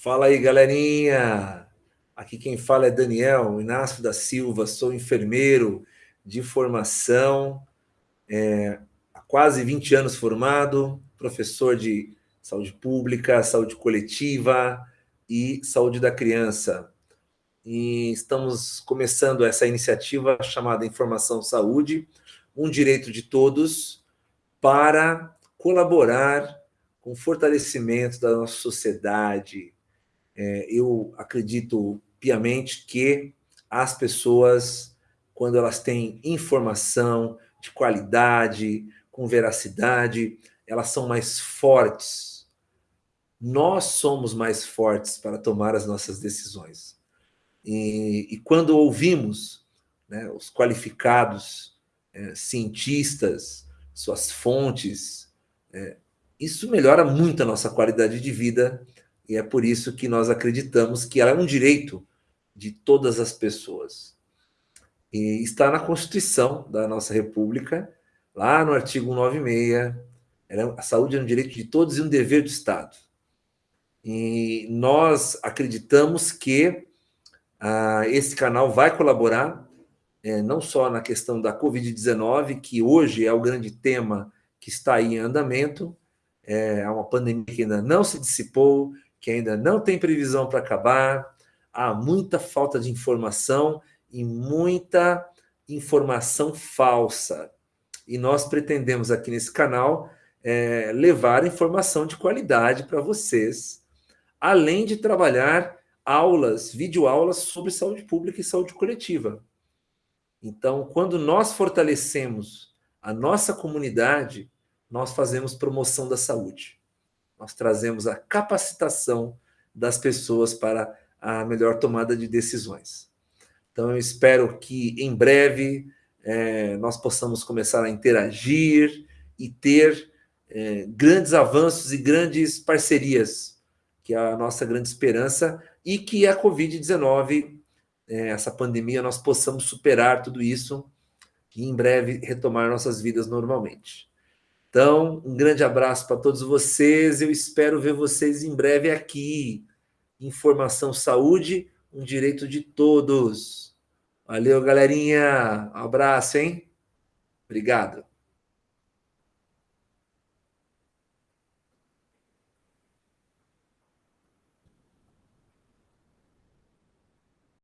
Fala aí, galerinha! Aqui quem fala é Daniel Inácio da Silva, sou enfermeiro de formação, é, há quase 20 anos formado, professor de saúde pública, saúde coletiva e saúde da criança. E estamos começando essa iniciativa chamada Informação Saúde, um direito de todos, para colaborar com o fortalecimento da nossa sociedade, é, eu acredito piamente que as pessoas, quando elas têm informação de qualidade, com veracidade, elas são mais fortes. Nós somos mais fortes para tomar as nossas decisões. E, e quando ouvimos né, os qualificados é, cientistas, suas fontes, é, isso melhora muito a nossa qualidade de vida e é por isso que nós acreditamos que ela é um direito de todas as pessoas. E está na Constituição da nossa República, lá no artigo 196, é, a saúde é um direito de todos e um dever do Estado. E nós acreditamos que ah, esse canal vai colaborar, é, não só na questão da Covid-19, que hoje é o grande tema que está aí em andamento, é uma pandemia que ainda não se dissipou, que ainda não tem previsão para acabar, há muita falta de informação e muita informação falsa. E nós pretendemos aqui nesse canal é, levar informação de qualidade para vocês, além de trabalhar aulas, videoaulas sobre saúde pública e saúde coletiva. Então, quando nós fortalecemos a nossa comunidade, nós fazemos promoção da saúde nós trazemos a capacitação das pessoas para a melhor tomada de decisões. Então, eu espero que em breve é, nós possamos começar a interagir e ter é, grandes avanços e grandes parcerias, que é a nossa grande esperança, e que a Covid-19, é, essa pandemia, nós possamos superar tudo isso e em breve retomar nossas vidas normalmente. Então, um grande abraço para todos vocês. Eu espero ver vocês em breve aqui. Informação Saúde, um direito de todos. Valeu, galerinha. Um abraço, hein? Obrigado.